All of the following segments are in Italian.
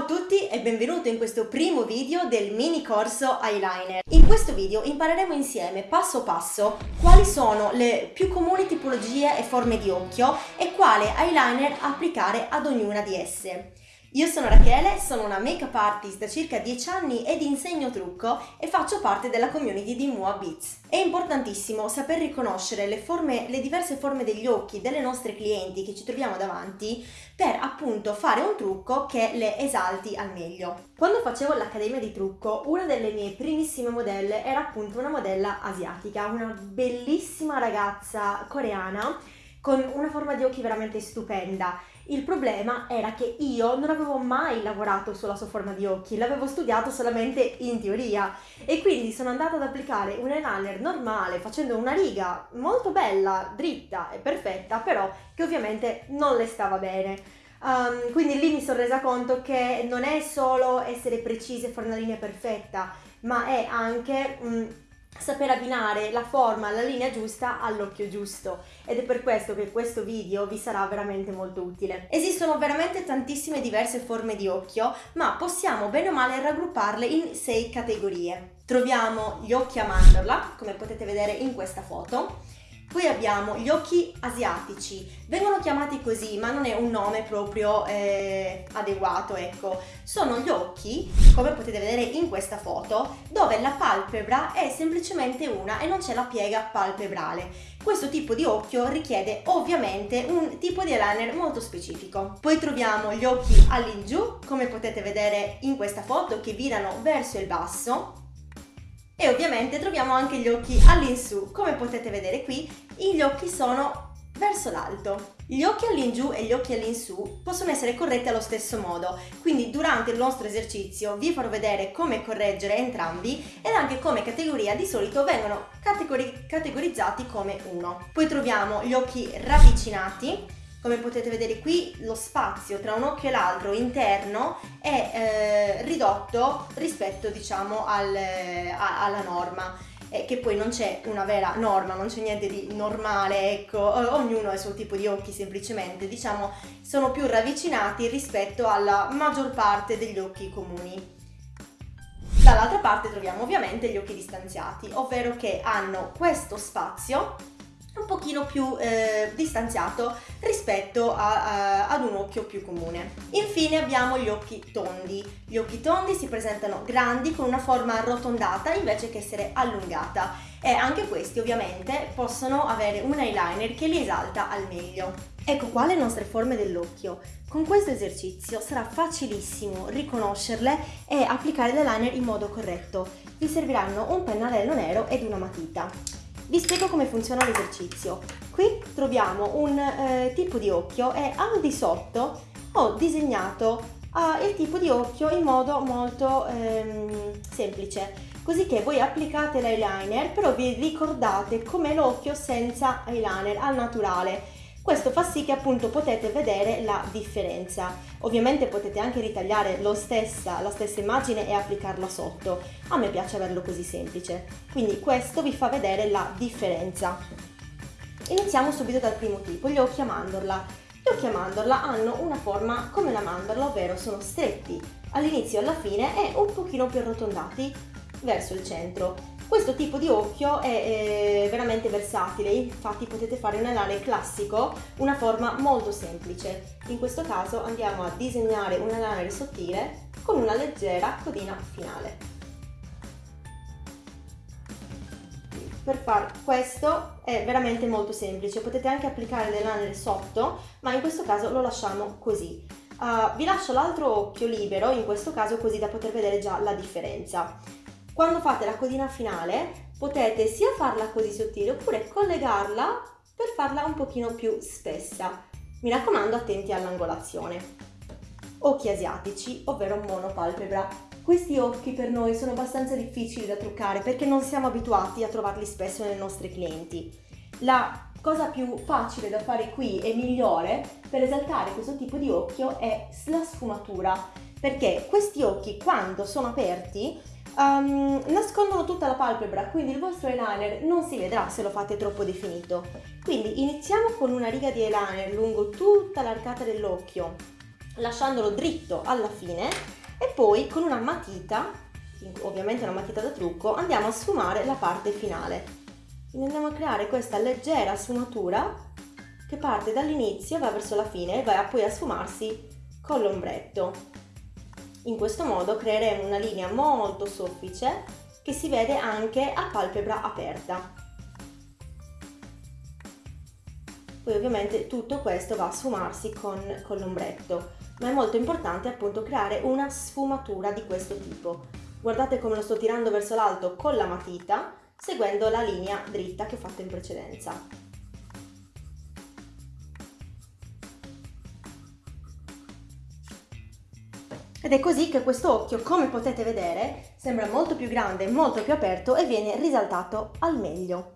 Ciao a tutti e benvenuto in questo primo video del mini corso eyeliner. In questo video impareremo insieme passo passo quali sono le più comuni tipologie e forme di occhio e quale eyeliner applicare ad ognuna di esse. Io sono Rachele, sono una make-up artist da circa 10 anni ed insegno trucco e faccio parte della community di Mua Beats. È importantissimo saper riconoscere le, forme, le diverse forme degli occhi delle nostre clienti che ci troviamo davanti per appunto fare un trucco che le esalti al meglio. Quando facevo l'accademia di trucco, una delle mie primissime modelle era appunto una modella asiatica, una bellissima ragazza coreana con una forma di occhi veramente stupenda il problema era che io non avevo mai lavorato sulla sua forma di occhi, l'avevo studiato solamente in teoria e quindi sono andata ad applicare un eyeliner normale facendo una riga molto bella, dritta e perfetta, però che ovviamente non le stava bene. Um, quindi lì mi sono resa conto che non è solo essere precise e fare una linea perfetta, ma è anche... Um, saper abbinare la forma, la linea giusta all'occhio giusto ed è per questo che questo video vi sarà veramente molto utile. Esistono veramente tantissime diverse forme di occhio ma possiamo bene o male raggrupparle in sei categorie. Troviamo gli occhi a mandorla come potete vedere in questa foto poi abbiamo gli occhi asiatici, vengono chiamati così ma non è un nome proprio eh, adeguato, ecco. Sono gli occhi, come potete vedere in questa foto, dove la palpebra è semplicemente una e non c'è la piega palpebrale. Questo tipo di occhio richiede ovviamente un tipo di eyeliner molto specifico. Poi troviamo gli occhi all'ingiù, come potete vedere in questa foto, che virano verso il basso e ovviamente troviamo anche gli occhi all'insù. Come potete vedere qui, gli occhi sono verso l'alto. Gli occhi all'ingiù e gli occhi all'insù possono essere corretti allo stesso modo, quindi durante il nostro esercizio vi farò vedere come correggere entrambi ed anche come categoria di solito vengono categori categorizzati come uno. Poi troviamo gli occhi ravvicinati, come potete vedere qui lo spazio tra un occhio e l'altro interno è eh, ridotto rispetto diciamo al, a, alla norma. Eh, che poi non c'è una vera norma, non c'è niente di normale, ecco, ognuno ha il suo tipo di occhi semplicemente, diciamo sono più ravvicinati rispetto alla maggior parte degli occhi comuni. Dall'altra parte troviamo ovviamente gli occhi distanziati, ovvero che hanno questo spazio un pochino più eh, distanziato rispetto a, a, ad un occhio più comune. Infine abbiamo gli occhi tondi. Gli occhi tondi si presentano grandi con una forma arrotondata invece che essere allungata e anche questi ovviamente possono avere un eyeliner che li esalta al meglio. Ecco qua le nostre forme dell'occhio. Con questo esercizio sarà facilissimo riconoscerle e applicare l'eyeliner in modo corretto. Vi serviranno un pennarello nero ed una matita. Vi spiego come funziona l'esercizio. Qui troviamo un eh, tipo di occhio e al di sotto ho disegnato eh, il tipo di occhio in modo molto ehm, semplice così che voi applicate l'eyeliner però vi ricordate com'è l'occhio senza eyeliner al naturale questo fa sì che appunto potete vedere la differenza. Ovviamente potete anche ritagliare stessa, la stessa immagine e applicarla sotto. A me piace averlo così semplice. Quindi questo vi fa vedere la differenza. Iniziamo subito dal primo tipo, gli occhi a mandorla. Gli occhi a mandorla hanno una forma come la mandorla, ovvero sono stretti all'inizio e alla fine e un pochino più arrotondati verso il centro. Questo tipo di occhio è, è veramente versatile, infatti potete fare un eyeliner classico, una forma molto semplice. In questo caso andiamo a disegnare un eyeliner sottile con una leggera codina finale. Per far questo è veramente molto semplice, potete anche applicare l'eyeliner sotto, ma in questo caso lo lasciamo così. Uh, vi lascio l'altro occhio libero, in questo caso così da poter vedere già la differenza. Quando fate la codina finale potete sia farla così sottile oppure collegarla per farla un pochino più spessa. Mi raccomando attenti all'angolazione. Occhi asiatici, ovvero monopalpebra. Questi occhi per noi sono abbastanza difficili da truccare perché non siamo abituati a trovarli spesso nei nostri clienti. La cosa più facile da fare qui e migliore per esaltare questo tipo di occhio è la sfumatura perché questi occhi quando sono aperti um, nascondono tutta la palpebra, quindi il vostro eyeliner non si vedrà se lo fate troppo definito. Quindi iniziamo con una riga di eyeliner lungo tutta l'arcata dell'occhio, lasciandolo dritto alla fine e poi con una matita, ovviamente una matita da trucco, andiamo a sfumare la parte finale. Quindi andiamo a creare questa leggera sfumatura che parte dall'inizio, va verso la fine e va poi a sfumarsi con l'ombretto. In questo modo creeremo una linea molto soffice che si vede anche a palpebra aperta. Poi ovviamente tutto questo va a sfumarsi con, con l'ombretto, ma è molto importante appunto creare una sfumatura di questo tipo. Guardate come lo sto tirando verso l'alto con la matita, seguendo la linea dritta che ho fatto in precedenza. Ed è così che questo occhio, come potete vedere, sembra molto più grande, molto più aperto e viene risaltato al meglio.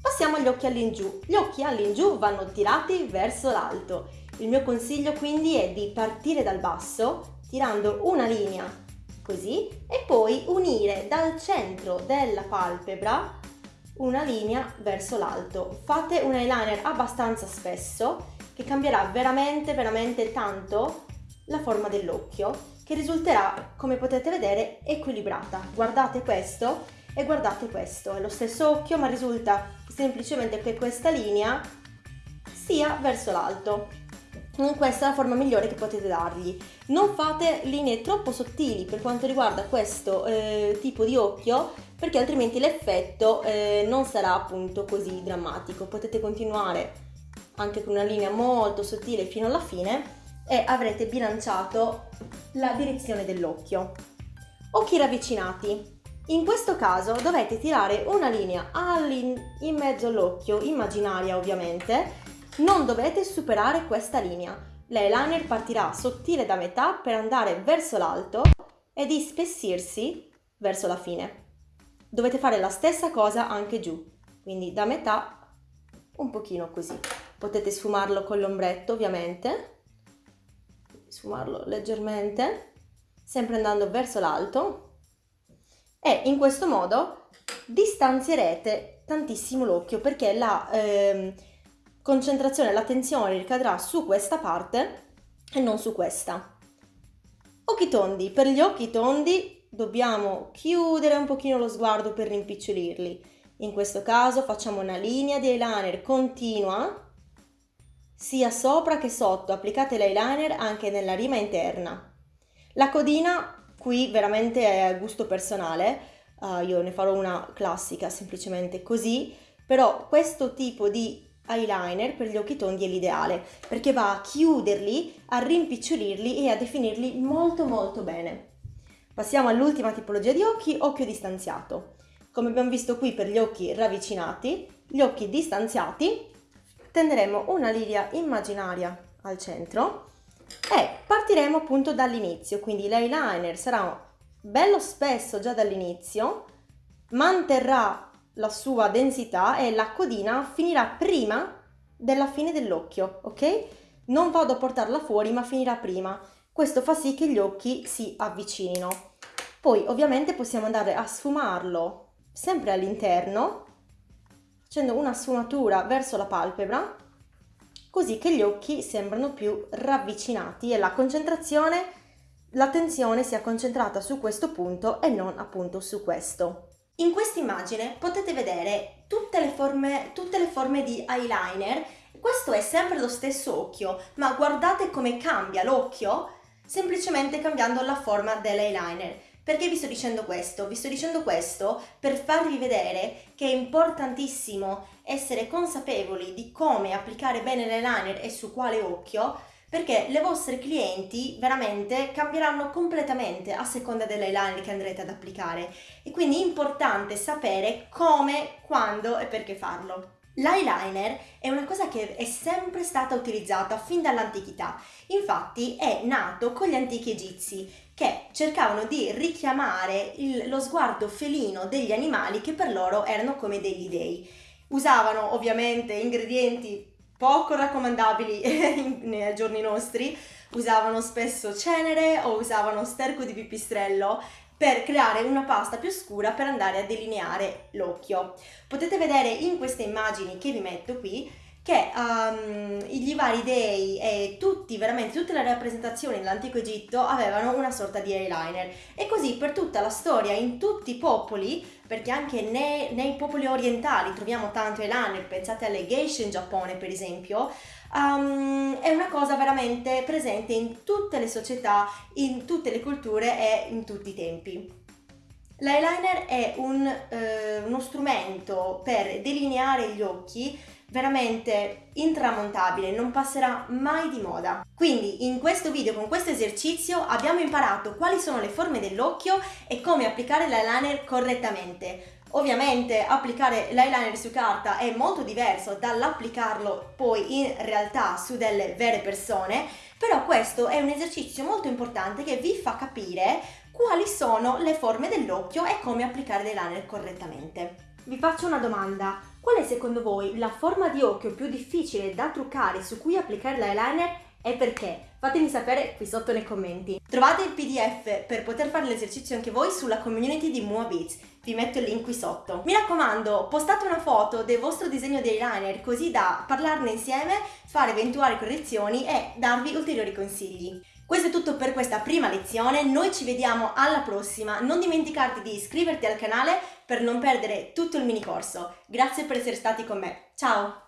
Passiamo agli occhi all'ingiù. Gli occhi all'ingiù vanno tirati verso l'alto. Il mio consiglio quindi è di partire dal basso, tirando una linea così e poi unire dal centro della palpebra una linea verso l'alto. Fate un eyeliner abbastanza spesso che cambierà veramente veramente tanto la forma dell'occhio che risulterà come potete vedere equilibrata. Guardate questo e guardate questo, è lo stesso occhio ma risulta semplicemente che questa linea sia verso l'alto. Questa è la forma migliore che potete dargli. Non fate linee troppo sottili per quanto riguarda questo eh, tipo di occhio perché altrimenti l'effetto eh, non sarà appunto così drammatico. Potete continuare anche con una linea molto sottile fino alla fine e avrete bilanciato la direzione dell'occhio. Occhi ravvicinati. In questo caso dovete tirare una linea in mezzo all'occhio, immaginaria ovviamente, non dovete superare questa linea. L'eyeliner partirà sottile da metà per andare verso l'alto e di spessirsi verso la fine. Dovete fare la stessa cosa anche giù, quindi da metà un pochino così. Potete sfumarlo con l'ombretto ovviamente, sfumarlo leggermente, sempre andando verso l'alto e in questo modo distanzierete tantissimo l'occhio perché la eh, concentrazione, l'attenzione ricadrà su questa parte e non su questa. Occhi tondi. Per gli occhi tondi dobbiamo chiudere un pochino lo sguardo per rimpicciolirli. In questo caso facciamo una linea di eyeliner continua sia sopra che sotto. Applicate l'eyeliner anche nella rima interna. La codina qui veramente è a gusto personale, uh, io ne farò una classica semplicemente così, però questo tipo di eyeliner per gli occhi tondi è l'ideale perché va a chiuderli, a rimpicciolirli e a definirli molto molto bene. Passiamo all'ultima tipologia di occhi, occhio distanziato. Come abbiamo visto qui per gli occhi ravvicinati, gli occhi distanziati tenderemo una linea immaginaria al centro e partiremo appunto dall'inizio, quindi l'eyeliner sarà bello spesso già dall'inizio, manterrà la sua densità e la codina finirà prima della fine dell'occhio, ok? Non vado a portarla fuori ma finirà prima. Questo fa sì che gli occhi si avvicinino. Poi ovviamente possiamo andare a sfumarlo sempre all'interno facendo una sfumatura verso la palpebra così che gli occhi sembrano più ravvicinati e la concentrazione, l'attenzione sia concentrata su questo punto e non appunto su questo. In questa immagine potete vedere tutte le forme, tutte le forme di eyeliner, questo è sempre lo stesso occhio, ma guardate come cambia l'occhio semplicemente cambiando la forma dell'eyeliner. Perché vi sto dicendo questo? Vi sto dicendo questo per farvi vedere che è importantissimo essere consapevoli di come applicare bene l'eyeliner e su quale occhio perché le vostre clienti veramente cambieranno completamente a seconda dell'eyeliner che andrete ad applicare e quindi è importante sapere come, quando e perché farlo. L'eyeliner è una cosa che è sempre stata utilizzata fin dall'antichità, infatti è nato con gli antichi egizi che cercavano di richiamare il, lo sguardo felino degli animali che per loro erano come degli dei. Usavano ovviamente ingredienti poco raccomandabili nei giorni nostri, usavano spesso cenere o usavano sterco di pipistrello per creare una pasta più scura per andare a delineare l'occhio. Potete vedere in queste immagini che vi metto qui che um, gli vari dei e tutti, veramente tutte le rappresentazioni dell'antico Egitto avevano una sorta di eyeliner e così per tutta la storia in tutti i popoli, perché anche nei, nei popoli orientali troviamo tanto eyeliner, pensate alle geisha in Giappone per esempio, um, è una cosa veramente presente in tutte le società, in tutte le culture e in tutti i tempi. L'eyeliner è un, eh, uno strumento per delineare gli occhi veramente intramontabile, non passerà mai di moda. Quindi in questo video, con questo esercizio, abbiamo imparato quali sono le forme dell'occhio e come applicare l'eyeliner correttamente. Ovviamente applicare l'eyeliner su carta è molto diverso dall'applicarlo poi in realtà su delle vere persone, però questo è un esercizio molto importante che vi fa capire quali sono le forme dell'occhio e come applicare l'eyeliner correttamente. Vi faccio una domanda, qual è secondo voi la forma di occhio più difficile da truccare su cui applicare l'eyeliner e perché? Fatemi sapere qui sotto nei commenti. Trovate il pdf per poter fare l'esercizio anche voi sulla community di Mua Beats, vi metto il link qui sotto. Mi raccomando, postate una foto del vostro disegno di eyeliner così da parlarne insieme, fare eventuali correzioni e darvi ulteriori consigli. Questo è tutto per questa prima lezione, noi ci vediamo alla prossima, non dimenticarti di iscriverti al canale per non perdere tutto il mini corso. Grazie per essere stati con me, ciao!